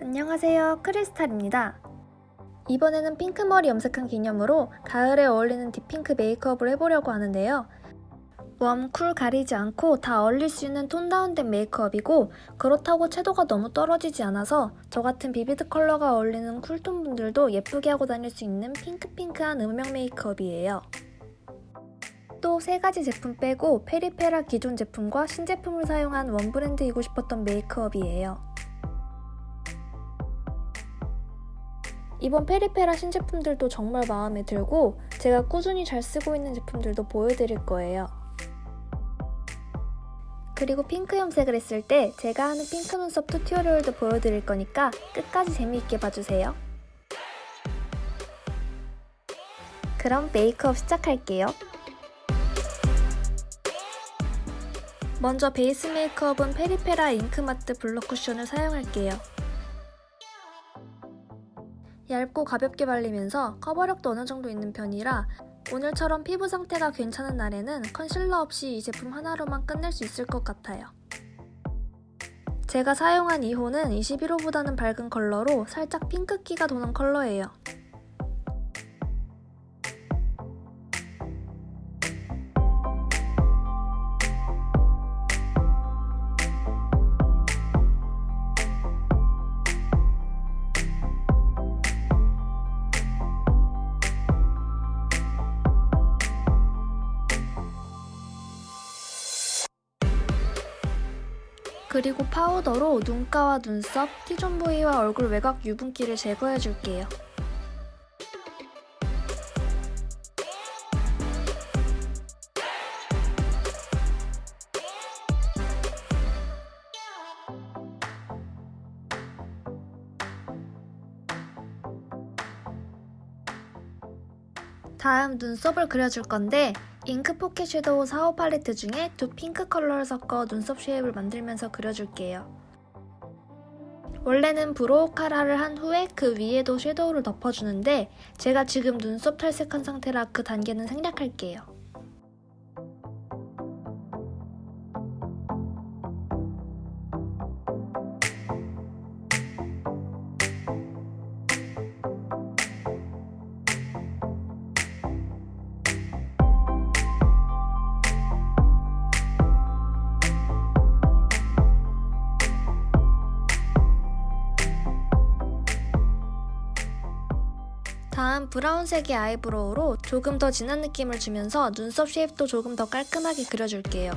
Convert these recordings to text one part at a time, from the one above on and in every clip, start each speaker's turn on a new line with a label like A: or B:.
A: 안녕하세요. 크리스탈입니다. 이번에는 핑크머리 염색한 기념으로 가을에 어울리는 deep핑크 메이크업을 해보려고 하는데요. warm, cool 가리지 않고 다 어울릴 수 있는 tone down된 메이크업이고 그렇다고 채도가 너무 떨어지지 않아서 저 같은 vivid 컬러가 어울리는 cool톤 분들도 예쁘게 하고 다닐 수 있는 핑크핑크한 음영 메이크업이에요. 또 세 가지 제품 빼고 페리페라 기존 제품과 신제품을 사용한 one 브랜드이고 싶었던 메이크업이에요 이번 페리페라 신제품들도 정말 마음에 들고 제가 꾸준히 잘 쓰고 있는 제품들도 보여드릴 거예요. 그리고 핑크 염색을 했을 때 제가 하는 핑크 눈썹 tutorial도 보여드릴 거니까 끝까지 재미있게 봐주세요. 그럼 메이크업 시작할게요. 먼저 베이스 메이크업은 페리페라 Ink Matte Blur 쿠션을 사용할게요. 얇고 가볍게 발리면서 커버력도 어느 정도 있는 편이라 오늘처럼 피부 상태가 괜찮은 날에는 컨실러 없이 이 제품 하나로만 끝낼 수 있을 것 같아요. 제가 사용한 2호는 21호보다는 밝은 컬러로 살짝 핑크기가 도는 컬러예요. 그리고 파우더로 눈가와 눈썹, T존 부위와 얼굴 외곽 유분기를 제거해줄게요. 다음 눈썹을 그려줄 건데 잉크 포켓 섀도우 4호 팔레트 중에 두 핑크 컬러를 섞어 눈썹 shape을 만들면서 그려줄게요. 원래는 brow cara를 한 후에 그 위에도 섀도우를 덮어주는데 제가 지금 눈썹 탈색한 상태라 그 단계는 생략할게요. 다음 브라운색의 아이브로우로 조금 더 진한 느낌을 주면서 눈썹 shape도 조금 더 깔끔하게 그려줄게요.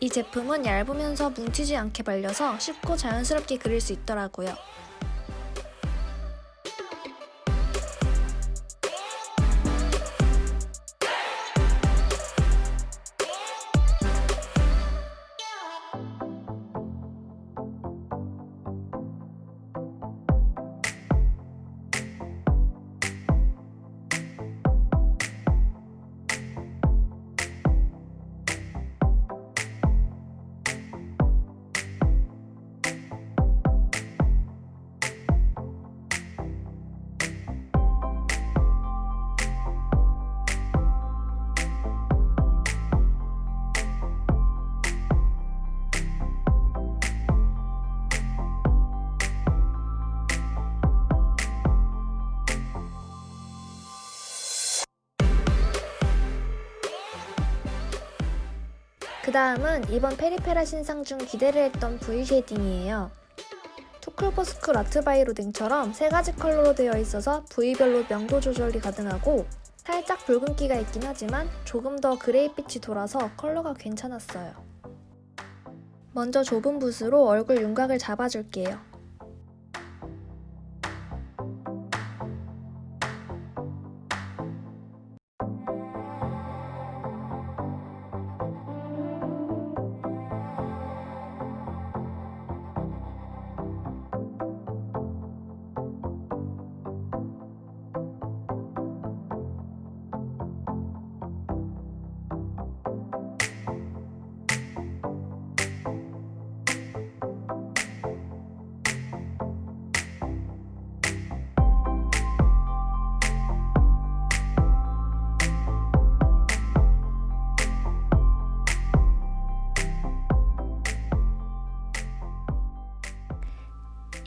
A: 이 제품은 얇으면서 뭉치지 않게 발려서 쉽고 자연스럽게 그릴 수 있더라고요. 다음은 이번 페리페라 신상 중 기대를 했던 V 쉐딩이에요. 투쿨포스쿨 아트바이로댕처럼 세 가지 컬러로 되어 있어서 부위별로 명도 조절이 가능하고 살짝 붉은기가 있긴 하지만 조금 더 그레이빛이 돌아서 컬러가 괜찮았어요. 먼저 좁은 붓으로 얼굴 윤곽을 잡아줄게요.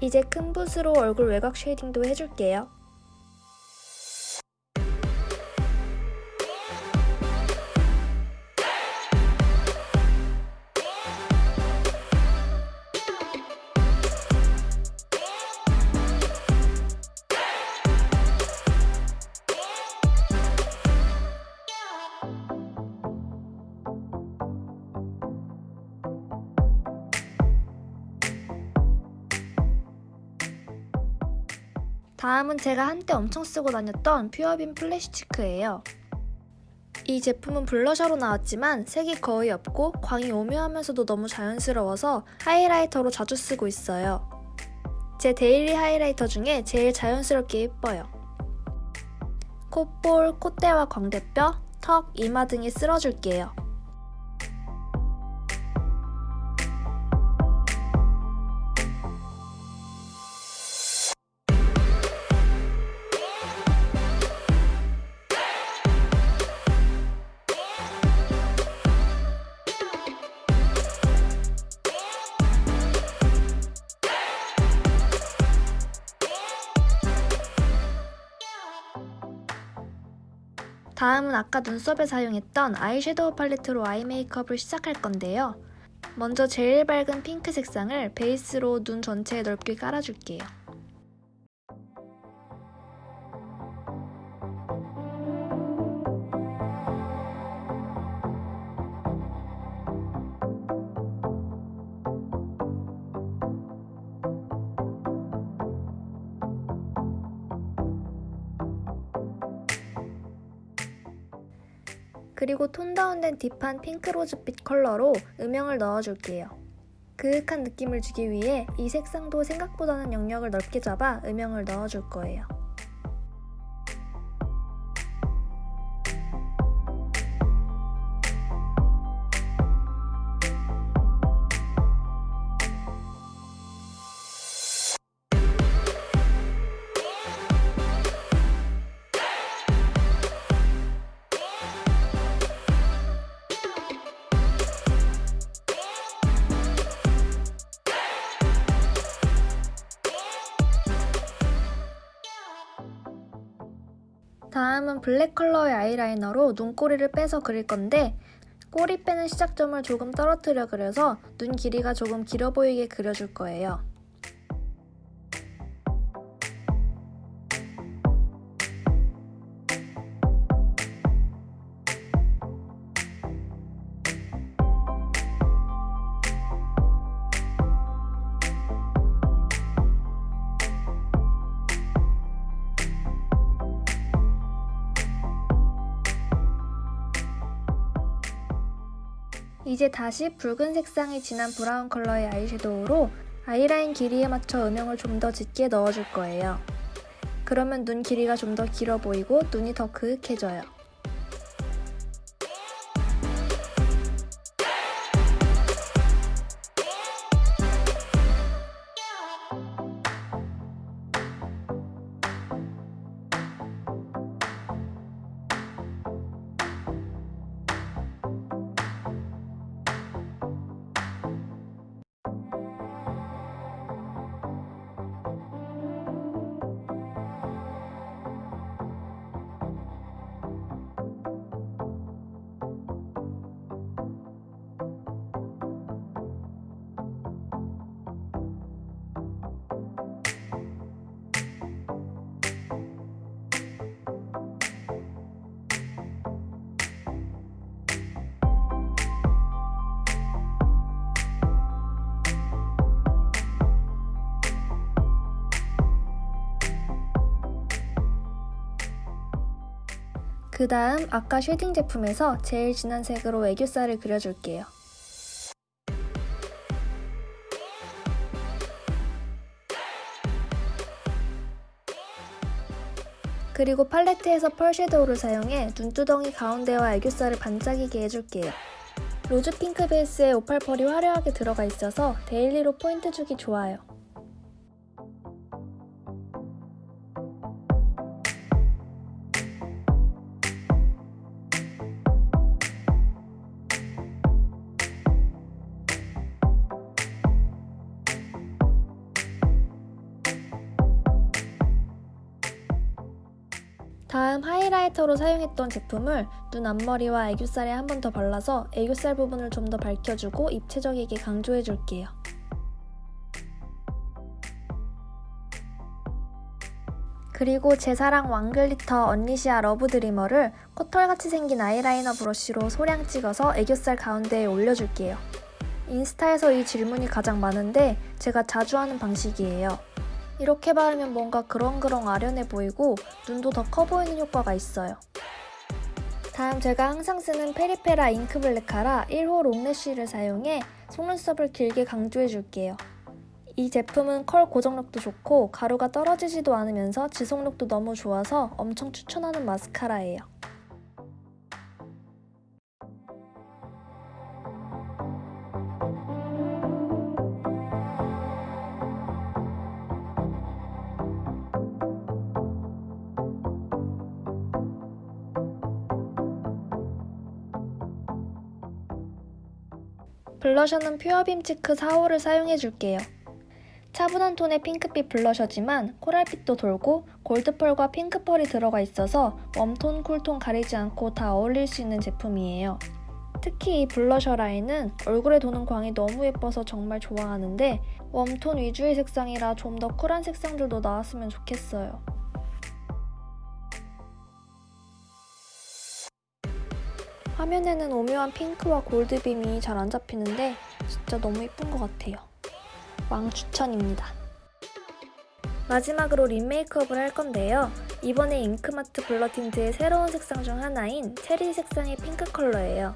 A: 이제 큰 붓으로 얼굴 외곽 쉐이딩도 해줄게요. 다음은 제가 한때 엄청 쓰고 다녔던 퓨어빔 플래시 치크예요. 이 제품은 블러셔로 나왔지만 색이 거의 없고 광이 오묘하면서도 너무 자연스러워서 하이라이터로 자주 쓰고 있어요. 제 데일리 하이라이터 중에 제일 자연스럽게 예뻐요. 콧볼, 콧대와 광대뼈, 턱, 이마 등에 쓸어줄게요. 다음은 아까 눈썹에 사용했던 아이섀도우 팔레트로 아이 메이크업을 시작할 건데요. 먼저 제일 밝은 핑크 색상을 베이스로 눈 전체에 넓게 깔아줄게요. 그리고 톤 다운된 딥한 핑크 로즈빛 컬러로 음영을 넣어줄게요. 그윽한 느낌을 주기 위해 이 색상도 생각보다는 영역을 넓게 잡아 음영을 넣어줄 거예요. 블랙 컬러의 아이라이너로 눈꼬리를 빼서 그릴 건데 꼬리 빼는 시작점을 조금 떨어뜨려 그려서 눈 길이가 조금 길어 보이게 그려줄 거예요. 이제 다시 붉은 색상이 진한 브라운 컬러의 아이섀도우로 아이라인 길이에 맞춰 음영을 좀 더 짙게 넣어줄 거예요. 그러면 눈 길이가 좀 더 길어 보이고 눈이 더 그윽해져요. 그 다음 아까 shading 제품에서 제일 진한 색으로 애교살을 그려줄게요. 그리고 팔레트에서 펄 섀도우를 사용해 눈두덩이 가운데와 애교살을 반짝이게 해줄게요. 로즈 핑크 베이스에 오팔펄이 화려하게 들어가 있어서 데일리로 포인트 주기 좋아요. 다음 하이라이터로 사용했던 제품을 눈 앞머리와 애교살에 한 번 더 발라서 애교살 부분을 좀 더 밝혀주고 입체적이게 강조해줄게요. 그리고 제 사랑 왕글리터 언리시아 러브드리머를 코털같이 생긴 아이라이너 브러쉬로 소량 찍어서 애교살 가운데에 올려줄게요. 인스타에서 이 질문이 가장 많은데 제가 자주 하는 방식이에요. 이렇게 바르면 뭔가 그렁그렁 아련해 보이고 눈도 더 커 보이는 효과가 있어요. 다음 제가 항상 쓰는 페리페라 잉크 블랙 카라 1호 롱래쉬를 사용해 속눈썹을 길게 강조해 줄게요. 이 제품은 컬 고정력도 좋고 가루가 떨어지지도 않으면서 지속력도 너무 좋아서 엄청 추천하는 마스카라예요. 블러셔는 퓨어빔 치크 4호를 사용해줄게요. 차분한 톤의 핑크빛 블러셔지만 코랄빛도 돌고 골드펄과 핑크펄이 들어가 있어서 warm tone, cool tone 가리지 않고 다 어울릴 수 있는 제품이에요. 특히 이 블러셔 라인은 얼굴에 도는 광이 너무 예뻐서 정말 좋아하는데 warm tone 위주의 색상이라 좀 더 쿨한 색상들도 나왔으면 좋겠어요. 화면에는 오묘한 핑크와 gold beam이 잘 안 잡히는데 진짜 너무 예쁜 것 같아요. 왕 추천입니다. 마지막으로 립 메이크업을 할 건데요. 이번에 잉크 매트 블러 틴트의 새로운 색상 중 하나인 체리 색상의 핑크 컬러예요.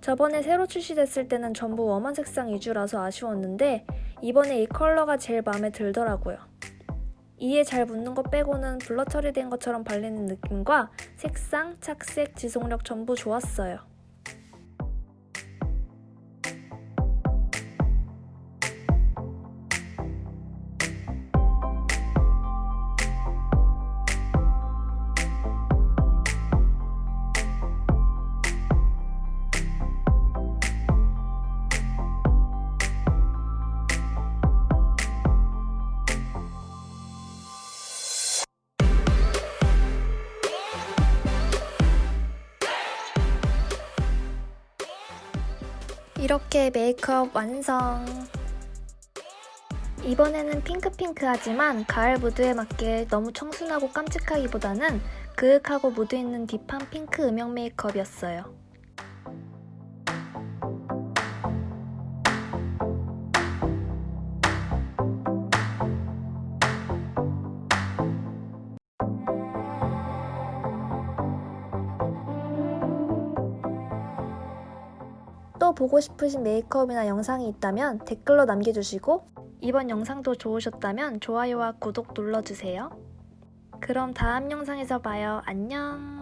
A: 저번에 새로 출시됐을 때는 전부 warm한 색상 위주라서 아쉬웠는데 이번에 이 컬러가 제일 마음에 들더라고요. 이에 잘 묻는 것 빼고는 blur 처리된 것처럼 발리는 느낌과 색상, 착색, 지속력 전부 좋았어요. 이렇게 메이크업 완성! 이번에는 핑크핑크하지만 가을 무드에 맞게 너무 청순하고 깜찍하기보다는 그윽하고 무드 있는 딥한 핑크 음영 메이크업이었어요. 보고 싶으신 메이크업이나 영상이 있다면 댓글로 남겨주시고 이번 영상도 좋으셨다면 좋아요와 구독 눌러주세요. 그럼 다음 영상에서 봐요. 안녕!